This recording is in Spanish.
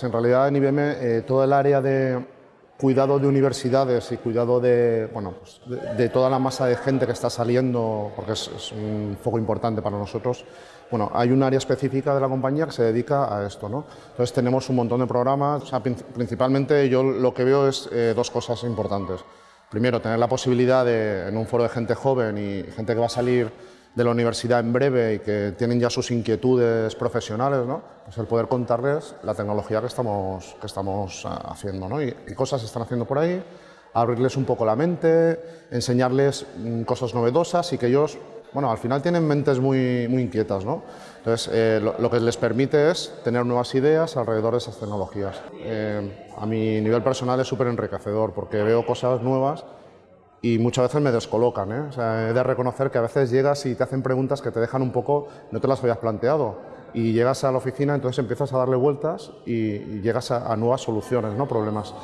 En realidad en IBM eh, todo el área de cuidado de universidades y cuidado de, bueno, pues de, de, toda la masa de gente que está saliendo, porque es, es, un foco importante para nosotros, bueno, hay un área específica de la compañía que se dedica a esto. ¿no? Entonces tenemos un montón de programas, o sea, principalmente yo lo que veo es eh, dos cosas importantes. Primero, tener la posibilidad de, en un foro de gente joven y gente que va a salir de la universidad en breve y que tienen ya sus inquietudes profesionales, ¿no? pues el poder contarles la tecnología que estamos, que estamos ah, haciendo ¿no? y, y cosas se están haciendo por ahí, abrirles un poco la mente, enseñarles mm, cosas novedosas y que ellos, bueno, al final tienen mentes muy, muy inquietas, ¿no? Entonces, eh, lo, que les permite es tener nuevas ideas alrededor de esas tecnologías. Eh, a mi nivel personal es súper enriquecedor porque veo cosas nuevas y muchas veces me descolocan. ¿eh? O sea, he de reconocer que a veces llegas y te hacen preguntas que te dejan un poco, no te las habías planteado. Y llegas a la oficina, entonces empiezas a darle vueltas y, llegas a nuevas soluciones, ¿no? problemas.